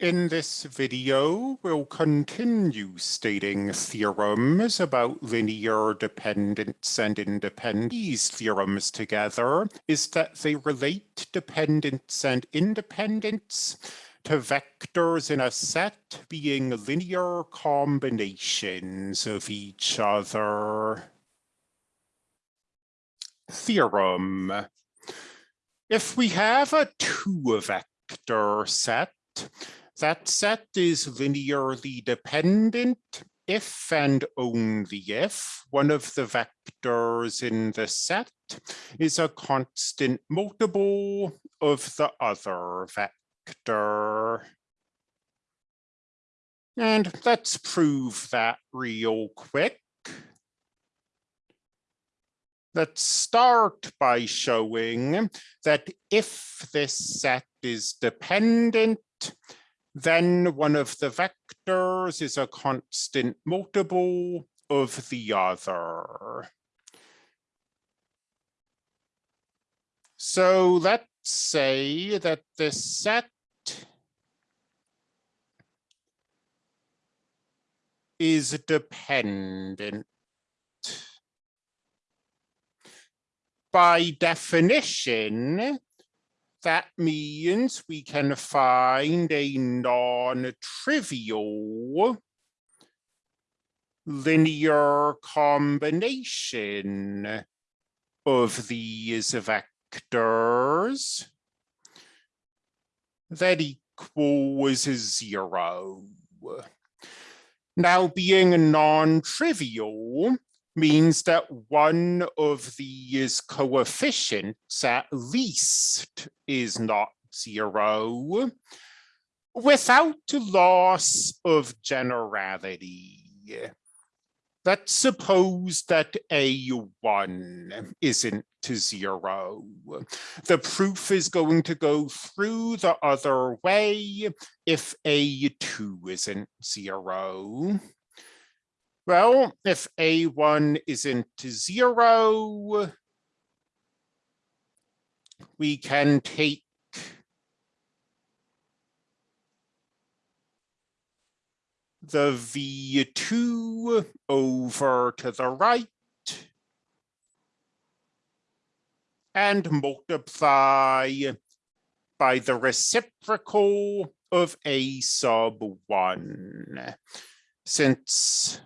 In this video, we'll continue stating theorems about linear dependence and independence. These theorems together is that they relate dependence and independence to vectors in a set being linear combinations of each other. Theorem. If we have a two vector set, that set is linearly dependent if and only if one of the vectors in the set is a constant multiple of the other vector. And let's prove that real quick. Let's start by showing that if this set is dependent then one of the vectors is a constant multiple of the other. So let's say that this set is dependent. By definition, that means we can find a non-trivial linear combination of these vectors that equals zero. Now being a non-trivial means that one of these coefficients at least is not zero without loss of generality. Let's suppose that A1 isn't to zero. The proof is going to go through the other way if A2 isn't zero. Well, if A1 isn't zero, we can take the V2 over to the right and multiply by the reciprocal of A sub 1. Since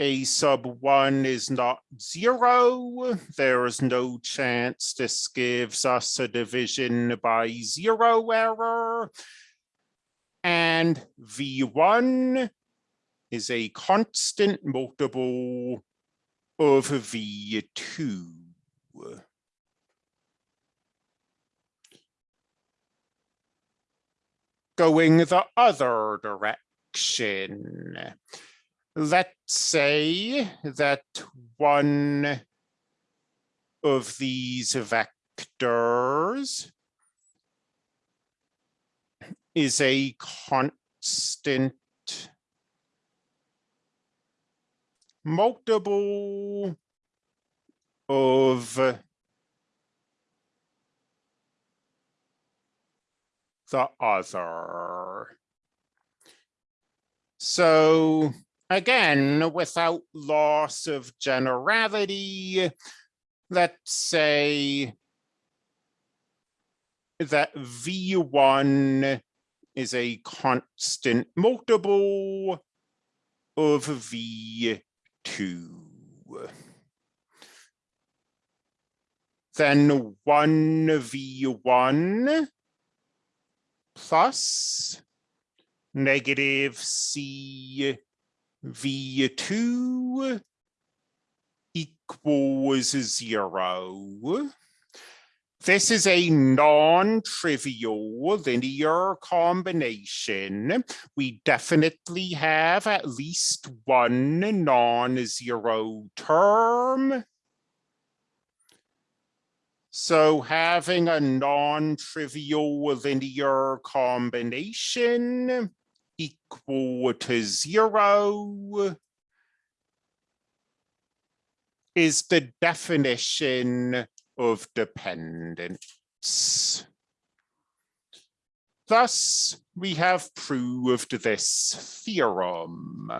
a sub one is not zero, there is no chance this gives us a division by zero error. And V1 is a constant multiple of V2. Going the other direction let's say that one of these vectors is a constant multiple of the other. So again, without loss of generality, let's say that V1 is a constant multiple of V2. Then 1V1 plus negative C V2 equals zero. This is a non-trivial linear combination. We definitely have at least one non-zero term. So having a non-trivial linear combination equal to zero is the definition of dependence. Thus, we have proved this theorem.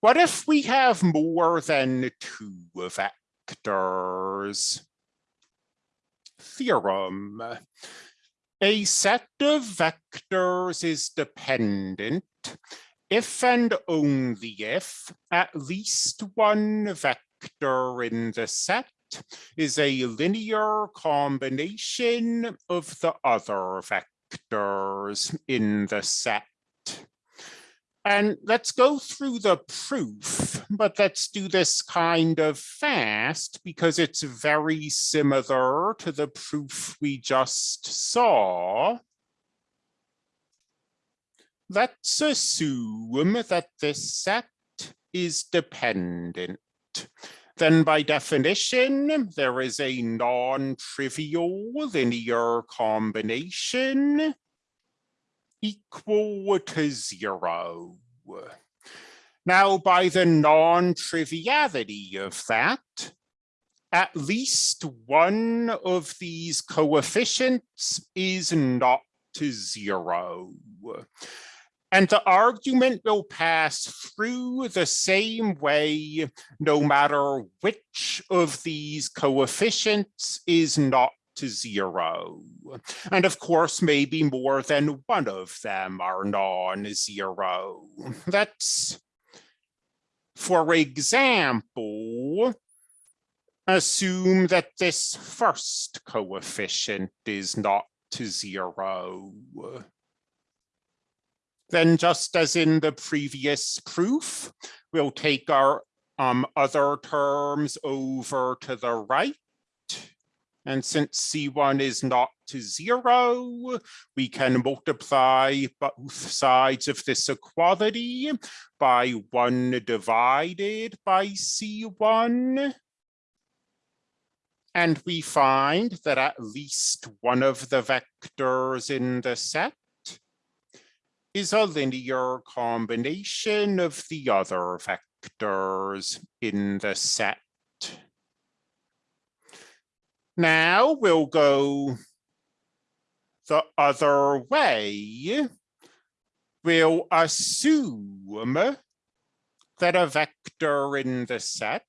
What if we have more than two vectors? Theorem. A set of vectors is dependent if and only if at least one vector in the set is a linear combination of the other vectors in the set. And let's go through the proof, but let's do this kind of fast because it's very similar to the proof we just saw. Let's assume that this set is dependent then by definition, there is a non-trivial linear combination equal to zero. Now, by the non-triviality of that, at least one of these coefficients is not to zero. And the argument will pass through the same way, no matter which of these coefficients is not to zero. And of course, maybe more than one of them are non-zero. That's, for example, assume that this first coefficient is not to zero. Then just as in the previous proof, we'll take our um, other terms over to the right. And since C1 is not to zero, we can multiply both sides of this equality by one divided by C1. And we find that at least one of the vectors in the set is a linear combination of the other vectors in the set. Now we'll go the other way. We'll assume that a vector in the set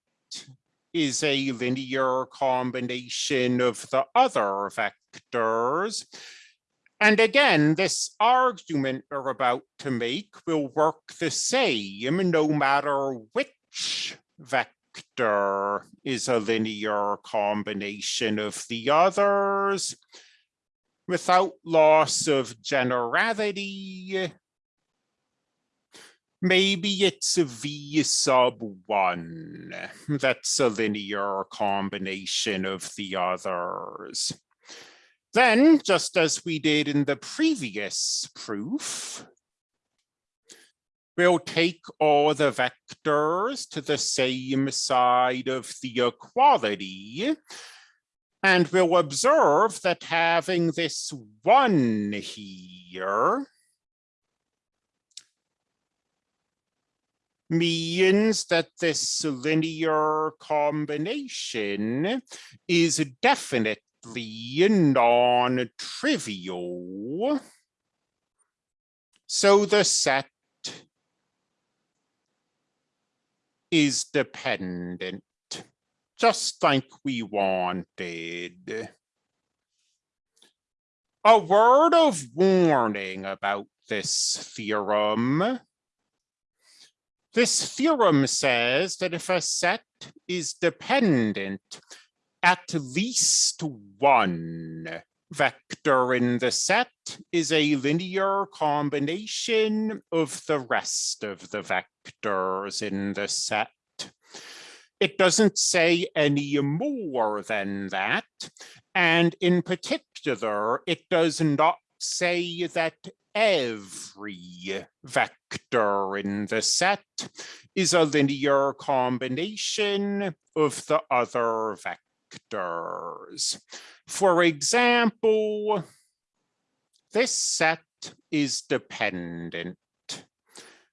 is a linear combination of the other vectors and again, this argument we're about to make will work the same no matter which vector is a linear combination of the others without loss of generality. Maybe it's a V sub one that's a linear combination of the others. Then, just as we did in the previous proof, we'll take all the vectors to the same side of the equality, and we'll observe that having this one here means that this linear combination is definitely non-trivial. So the set is dependent, just like we wanted. A word of warning about this theorem. This theorem says that if a set is dependent at least one vector in the set is a linear combination of the rest of the vectors in the set. It doesn't say any more than that. And in particular, it does not say that every vector in the set is a linear combination of the other vectors. For example, this set is dependent.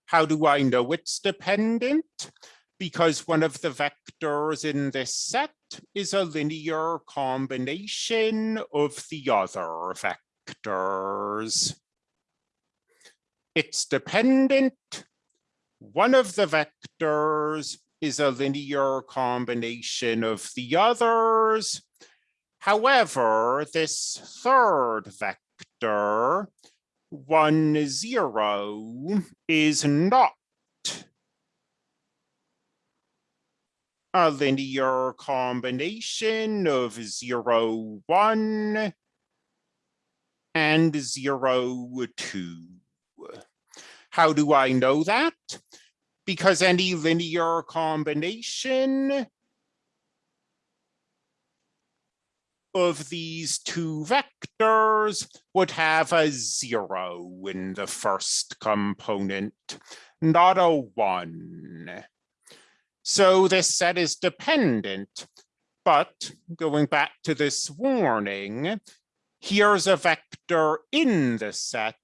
How do I know it's dependent? Because one of the vectors in this set is a linear combination of the other vectors. It's dependent. One of the vectors is a linear combination of the others. However, this third vector, one, zero, is not a linear combination of zero, one, and zero, two. How do I know that? Because any linear combination of these two vectors would have a zero in the first component, not a one. So this set is dependent, but going back to this warning, here's a vector in the set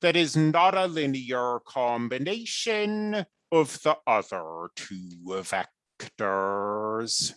that is not a linear combination of the other two vectors.